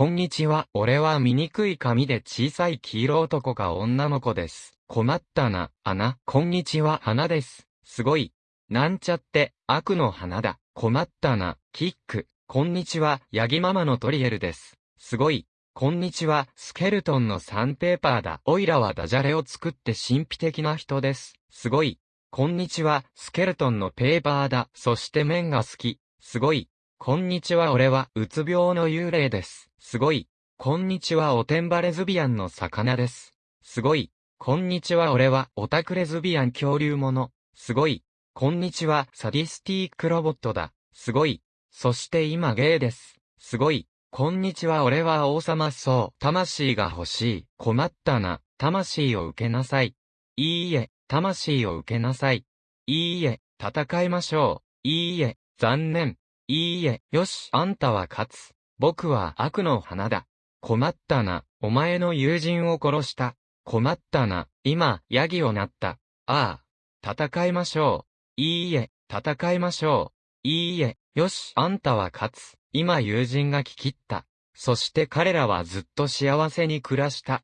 こんにちは。俺は醜い髪で小さい黄色男か女の子です。困ったな、穴。こんにちは。花です。すごい。なんちゃって、悪の花だ。困ったな、キック。こんにちは。ヤギママのトリエルです。すごい。こんにちは。スケルトンのサンペーパーだ。オイラはダジャレを作って神秘的な人です。すごい。こんにちは。スケルトンのペーパーだ。そして麺が好き。すごい。こんにちは俺は、うつ病の幽霊です。すごい。こんにちはおてんばレズビアンの魚です。すごい。こんにちは俺は、オタクレズビアン恐竜もの。すごい。こんにちは、サディスティックロボットだ。すごい。そして今ゲイです。すごい。こんにちは俺は王様そう。魂が欲しい。困ったな。魂を受けなさい。いいえ、魂を受けなさい。いいえ、戦いましょう。いいえ、残念。いいえ、よし、あんたは勝つ。僕は悪の花だ。困ったな、お前の友人を殺した。困ったな、今、ヤギをなった。ああ、戦いましょう。いいえ、戦いましょう。いいえ、よし、あんたは勝つ。今友人が聞き切った。そして彼らはずっと幸せに暮らした。